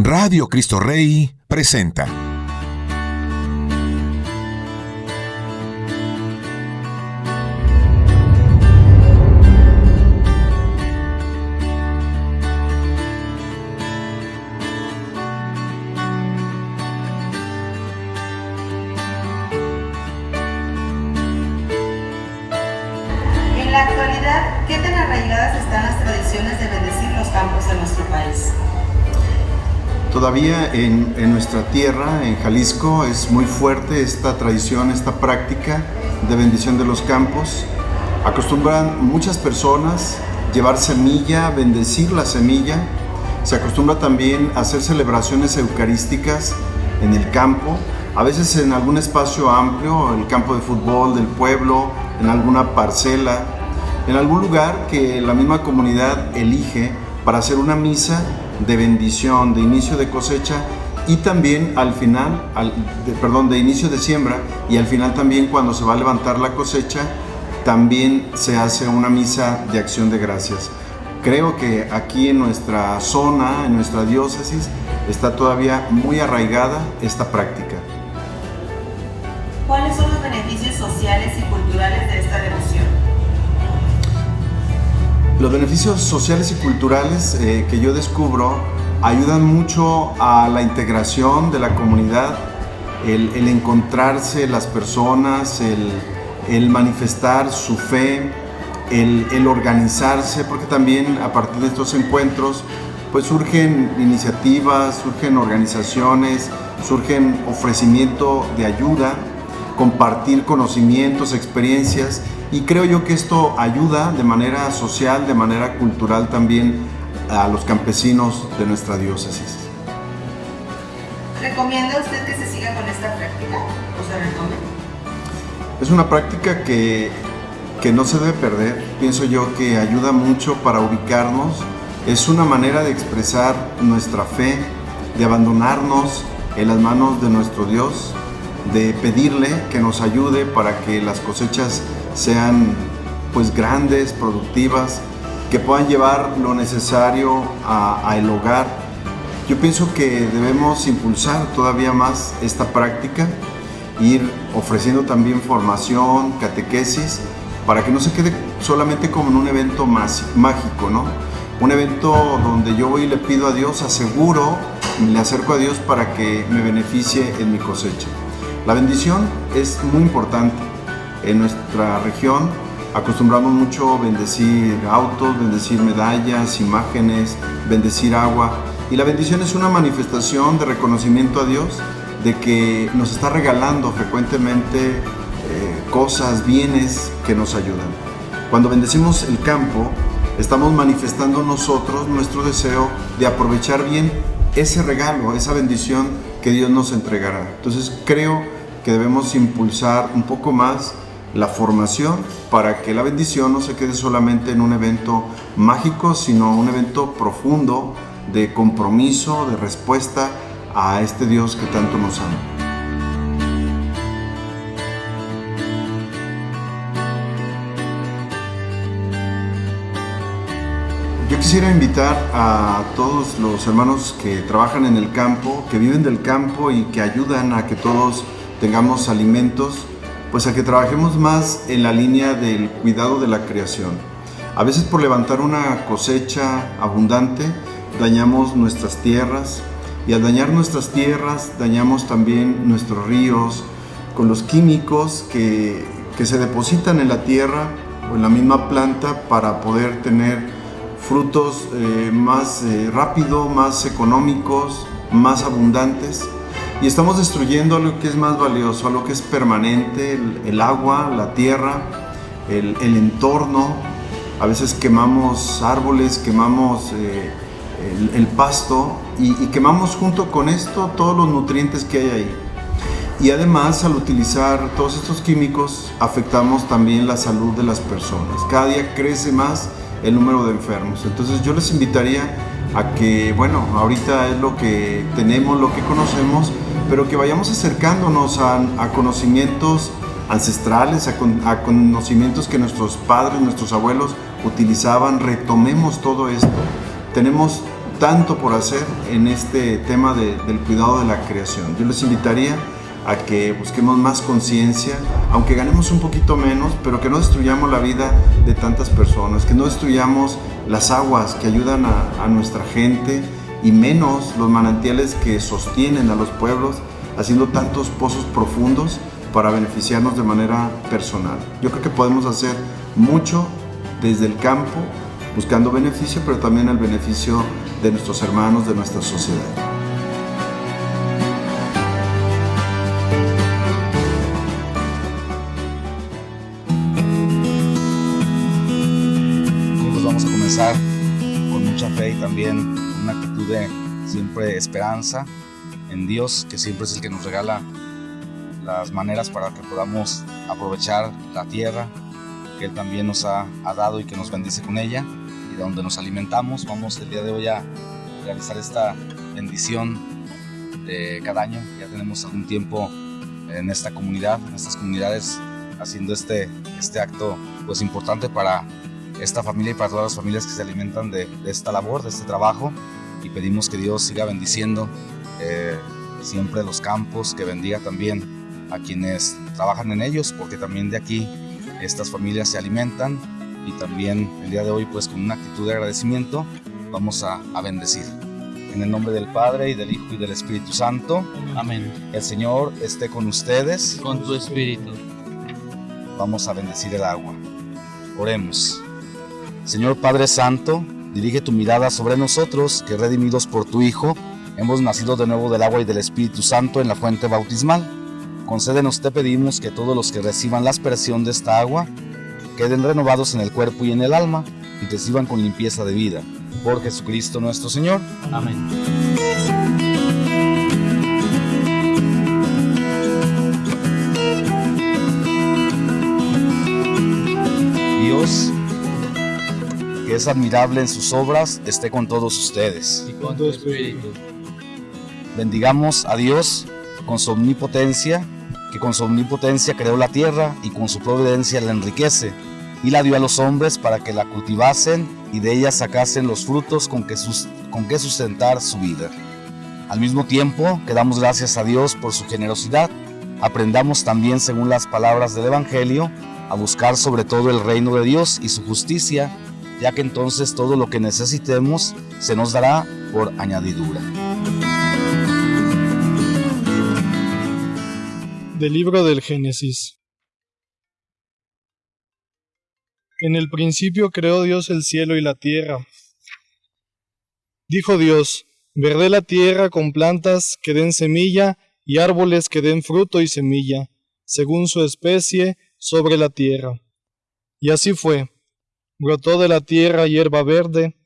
Radio Cristo Rey presenta. En, nuestra tierra, en Jalisco, es muy fuerte esta tradición, esta práctica de bendición de los campos. Acostumbran muchas personas llevar semilla, bendecir la semilla. Se acostumbra también hacer celebraciones eucarísticas en el campo, a veces en algún espacio amplio, el campo de fútbol del pueblo, en alguna parcela, en algún lugar que la misma comunidad elige para hacer una misa de bendición, de inicio de cosecha y también al final, al- de- perdón, de inicio de siembra y al final también cuando se va a levantar la cosecha, también se hace una misa de acción de gracias. Creo que aquí en nuestra zona, en nuestra diócesis, está todavía muy arraigada esta práctica. ¿Cuáles son los beneficios sociales y culturales Los beneficios sociales y culturales eh, que yo descubro ayudan mucho a la integración de la comunidad, el, encontrarse las personas, el, el manifestar su fe, el, el organizarse, porque también a partir de estos encuentros pues surgen iniciativas, surgen organizaciones, surgen ofrecimiento de ayuda, compartir conocimientos, experiencias y creo yo que esto ayuda de manera social, de manera cultural también a los campesinos de nuestra diócesis. ¿Recomienda usted que se siga con esta práctica? ¿O se recomienda? Es una práctica que, que no se debe perder, pienso yo que ayuda mucho para ubicarnos, es una manera de expresar nuestra fe, de abandonarnos en las manos de nuestro Dios, de pedirle que nos ayude para que las cosechas sean pues grandes, productivas, que puedan llevar lo necesario a, el hogar. Yo pienso que debemos impulsar todavía más esta práctica, ir ofreciendo también formación, catequesis, para que no se quede solamente como en un evento mágico, ¿no? Un evento donde yo voy y le pido a Dios, aseguro, le acerco a Dios para que me beneficie en mi cosecha. La bendición es muy importante. En nuestra región acostumbramos mucho bendecir autos, bendecir medallas, imágenes, bendecir agua. Y la bendición es una manifestación de reconocimiento a Dios de que nos está regalando frecuentemente eh, cosas, bienes que nos ayudan. Cuando bendecimos el campo, estamos manifestando nosotros nuestro deseo de aprovechar bien ese regalo, esa bendición que Dios nos entregará. Entonces creo que debemos impulsar un poco más la formación para que la bendición no se quede solamente en un evento mágico, sino un evento profundo de compromiso, de respuesta a este Dios que tanto nos ama. Yo quisiera invitar a todos los hermanos que trabajan en el campo, que viven del campo y que ayudan a que todos tengamos alimentos, pues a que trabajemos más en la línea del cuidado de la creación. A veces por levantar una cosecha abundante dañamos nuestras tierras y al dañar nuestras tierras dañamos también nuestros ríos con los químicos que, que se depositan en la tierra o en la misma planta para poder tener frutos eh, más eh, rápido, más económicos, más abundantes. Y estamos destruyendo lo que es más valioso, lo que es permanente, el, el agua, la tierra, el, el, entorno. A veces quemamos árboles, quemamos eh, el, el, pasto y, y quemamos junto con esto todos los nutrientes que hay ahí. Y además al utilizar todos estos químicos afectamos también la salud de las personas. Cada día crece más el número de enfermos. Entonces yo les invitaría a que, bueno, ahorita es lo que tenemos, lo que conocemos, pero que vayamos acercándonos a, conocimientos ancestrales, a, con, a, conocimientos que nuestros padres, nuestros abuelos utilizaban, retomemos todo esto. Tenemos tanto por hacer en este tema del cuidado de la creación. Yo les invitaría a que busquemos más conciencia, aunque ganemos un poquito menos, pero que no destruyamos la vida de tantas personas, que no destruyamos las aguas que ayudan a nuestra gente y menos los manantiales que sostienen a los pueblos, haciendo tantos pozos profundos para beneficiarnos de manera personal. Yo creo que podemos hacer mucho desde el campo, buscando beneficio, pero también el beneficio de nuestros hermanos, de nuestra sociedad. Pues vamos a comenzar y también una actitud de siempre esperanza en Dios, que siempre es el que nos regala las maneras para que podamos aprovechar la tierra que Él también nos ha, dado y que nos bendice con ella y de donde nos alimentamos. Vamos el día de hoy a realizar esta bendición de cada año. Ya tenemos algún tiempo en esta comunidad, en estas comunidades, haciendo este, este acto pues importante para esta familia y para todas las familias que se alimentan de, esta labor, de este trabajo. Y pedimos que Dios siga bendiciendo eh, siempre los campos, que bendiga también a quienes trabajan en ellos, porque también de aquí estas familias se alimentan y también el día de hoy pues con una actitud de agradecimiento vamos a, bendecir. En el nombre del Padre y del Hijo y del Espíritu Santo. Amén. El Señor esté con ustedes. Con tu Espíritu. Vamos a bendecir el agua. Oremos. Señor Padre Santo, dirige tu mirada sobre nosotros, que redimidos por tu Hijo, hemos nacido de nuevo del agua y del Espíritu Santo en la fuente bautismal Concédenos, te pedimos, que todos los que reciban la aspersión de esta agua queden renovados en el cuerpo y en el alma y reciban con limpieza de vida. Por Jesucristo nuestro Señor. Amén. Es admirable en sus obras, esté con todos ustedes. Y con tu espíritu. Bendigamos a Dios con su omnipotencia que con su omnipotencia creó la tierra y con su providencia la enriquece, y la dio a los hombres para que la cultivasen y de ella sacasen los frutos con que, con que sustentar su vida. Al mismo tiempo que damos gracias a Dios por su generosidad, aprendamos también, según las palabras del Evangelio, a buscar sobre todo el reino de Dios y su justicia, ya que entonces todo lo que necesitemos se nos dará por añadidura. Del libro del Génesis. En el principio creó Dios el cielo y la tierra. Dijo Dios, verde la tierra con plantas que den semilla y árboles que den fruto y semilla, según su especie, sobre la tierra. Y así fue. Brotó de la tierra hierba verde,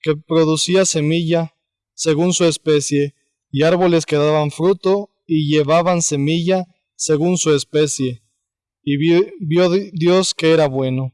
que producía semilla, según su especie, y árboles que daban fruto y llevaban semilla, según su especie, y vio, Dios que era bueno.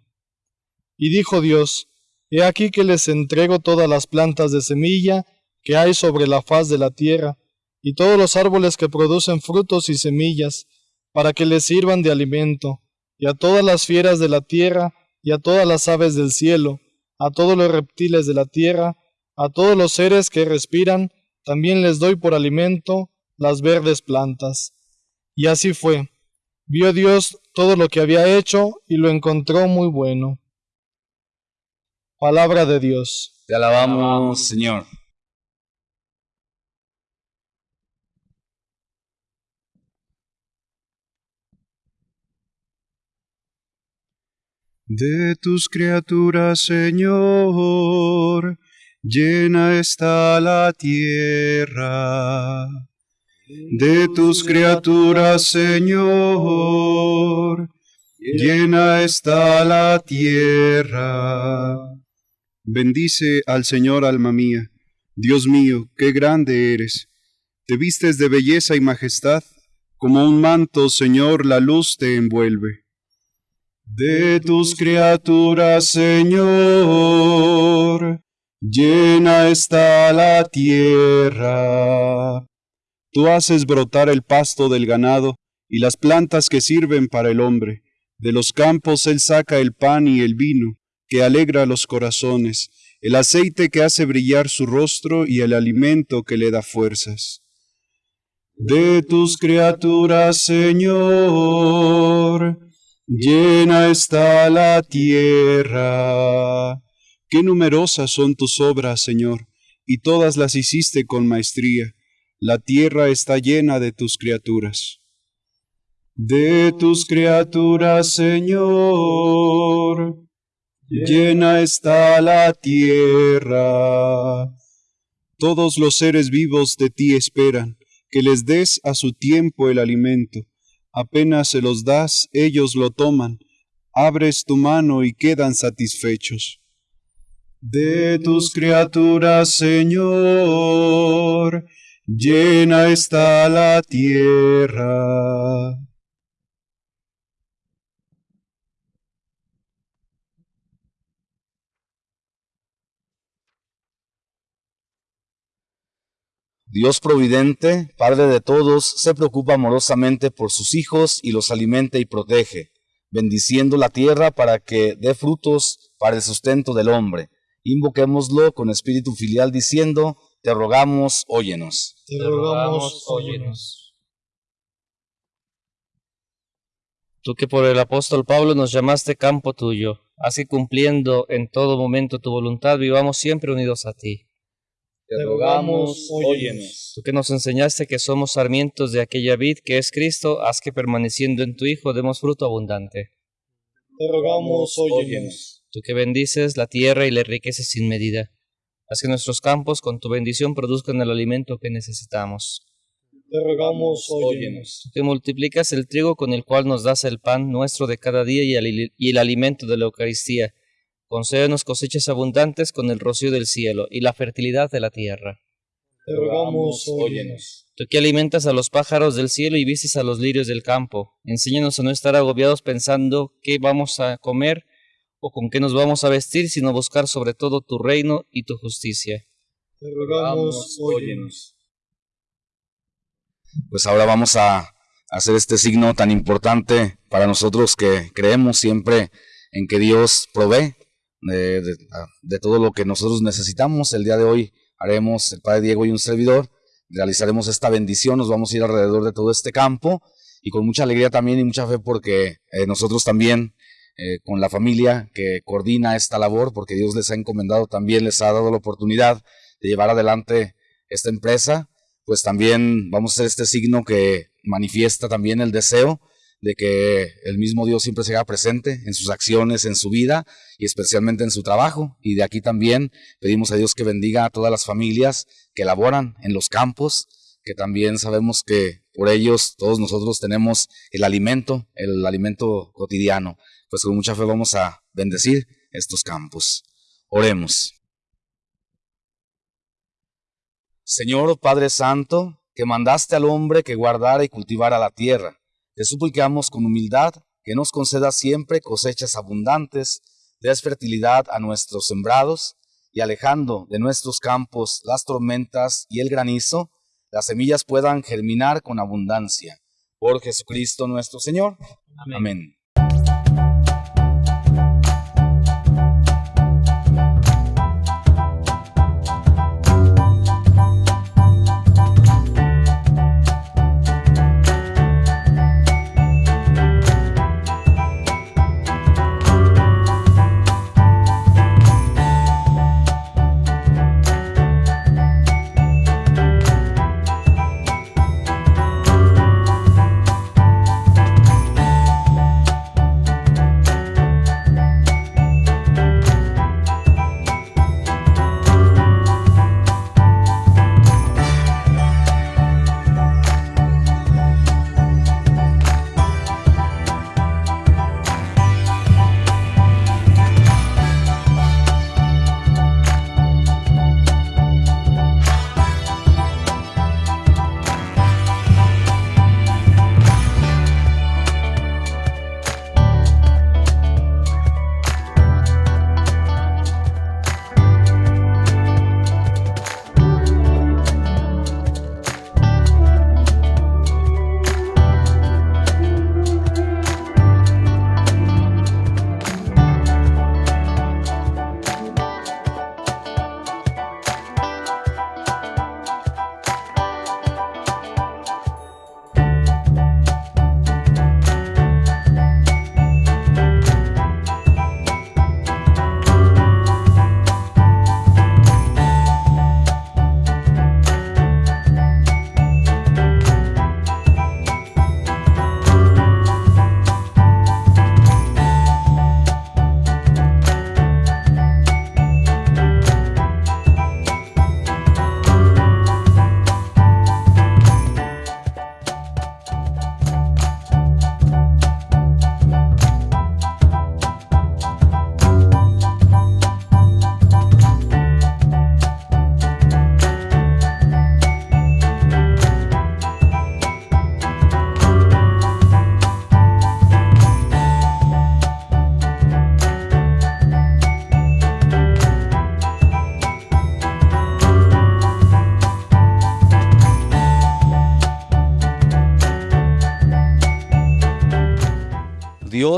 Y dijo Dios, He aquí que les entrego todas las plantas de semilla que hay sobre la faz de la tierra, y todos los árboles que producen frutos y semillas, para que les sirvan de alimento, y a todas las fieras de la tierra, y a todas las aves del cielo, a todos los reptiles de la tierra, a todos los seres que respiran, también les doy por alimento las verdes plantas. Y así fue. Vio Dios todo lo que había hecho y lo encontró muy bueno. Palabra de Dios. Te alabamos, Señor. De tus criaturas, Señor, llena está la tierra de tus criaturas, Señor, llena está la tierra. Bendice al Señor, alma mía. Dios mío, qué grande eres. Te vistes de belleza y majestad, como un manto, Señor, la luz te envuelve. De tus criaturas, Señor, llena está la tierra. Tú haces brotar el pasto del ganado y las plantas que sirven para el hombre. De los campos él saca el pan y el vino, que alegra los corazones, el aceite que hace brillar su rostro y el alimento que le da fuerzas. De tus criaturas, Señor, llena está la tierra. Qué numerosas son tus obras, Señor, y todas las hiciste con maestría. La tierra está llena de tus criaturas. De tus criaturas, Señor, llena está la tierra. Todos los seres vivos de ti esperan, que les des a su tiempo el alimento. Apenas se los das, ellos lo toman. Abres tu mano y quedan satisfechos. De tus criaturas, Señor, llena está la tierra. Dios providente, Padre de todos, se preocupa amorosamente por sus hijos y los alimenta y protege, bendiciendo la tierra para que dé frutos para el sustento del hombre. Invoquémoslo con espíritu filial diciendo, te rogamos, óyenos. Te rogamos, óyenos. Tú que por el apóstol Pablo nos llamaste campo tuyo, así cumpliendo en todo momento tu voluntad, vivamos siempre unidos a ti. Te rogamos, óyenos. Tú que nos enseñaste que somos sarmientos de aquella vid que es Cristo, haz que permaneciendo en tu Hijo demos fruto abundante. Te rogamos, óyenos. Tú que bendices la tierra y le enriqueces sin medida, haz que nuestros campos con tu bendición produzcan el alimento que necesitamos. Te rogamos, óyenos. Tú que multiplicas el trigo con el cual nos das el pan nuestro de cada día y el, y el alimento de la Eucaristía, concédenos cosechas abundantes con el rocío del cielo y la fertilidad de la tierra. Te rogamos, óyenos. Tú que alimentas a los pájaros del cielo y vistes a los lirios del campo, enséñanos a no estar agobiados pensando qué vamos a comer o con qué nos vamos a vestir, sino buscar sobre todo tu reino y tu justicia. Te rogamos, óyenos. Pues ahora vamos a hacer este signo tan importante para nosotros que creemos siempre en que Dios provee de, todo lo que nosotros necesitamos. El día de hoy haremos, el Padre Diego y un servidor, realizaremos esta bendición, nos vamos a ir alrededor de todo este campo y con mucha alegría también y mucha fe porque eh, nosotros también, eh, con la familia que coordina esta labor, porque Dios les ha encomendado también, les ha dado la oportunidad de llevar adelante esta empresa, pues también vamos a hacer este signo que manifiesta también el deseo de que el mismo Dios siempre se haga presente en sus acciones, en su vida y especialmente en su trabajo. Y de aquí también pedimos a Dios que bendiga a todas las familias que laboran en los campos, que también sabemos que por ellos todos nosotros tenemos el alimento, el alimento cotidiano. Pues con mucha fe vamos a bendecir estos campos. Oremos. Señor Padre Santo, que mandaste al hombre que guardara y cultivara la tierra te suplicamos con humildad que nos conceda siempre cosechas abundantes, des fertilidad a nuestros sembrados, y alejando de nuestros campos las tormentas y el granizo, las semillas puedan germinar con abundancia. Por Jesucristo nuestro Señor. Amén. Amén.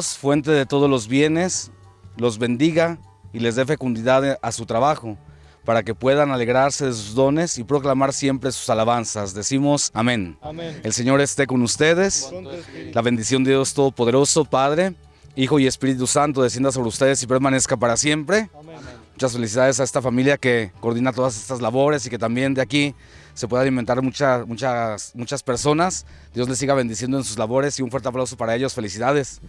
Dios, fuente de todos los bienes, los bendiga y les dé fecundidad a su trabajo, para que puedan alegrarse de sus dones y proclamar siempre sus alabanzas. Decimos amén. Amén. El Señor esté con ustedes. La bendición de Dios Todopoderoso, Padre, Hijo y Espíritu Santo, descienda sobre ustedes y permanezca para siempre. Muchas felicidades a esta familia que coordina todas estas labores y que también de aquí se pueda alimentar muchas, muchas, muchas personas. Dios les siga bendiciendo en sus labores y un fuerte aplauso para ellos. Felicidades.